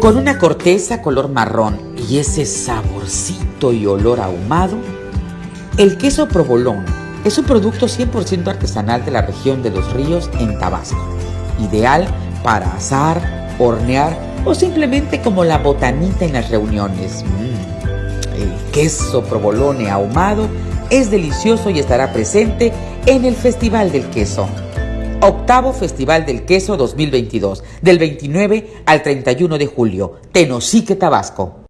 Con una corteza color marrón y ese saborcito y olor ahumado, el queso provolón es un producto 100% artesanal de la región de los ríos en Tabasco, ideal para asar, hornear o simplemente como la botanita en las reuniones. Mm, El queso provolone ahumado es delicioso y estará presente en el Festival del Queso. Octavo Festival del Queso 2022, del 29 al 31 de julio, Tenosique, Tabasco.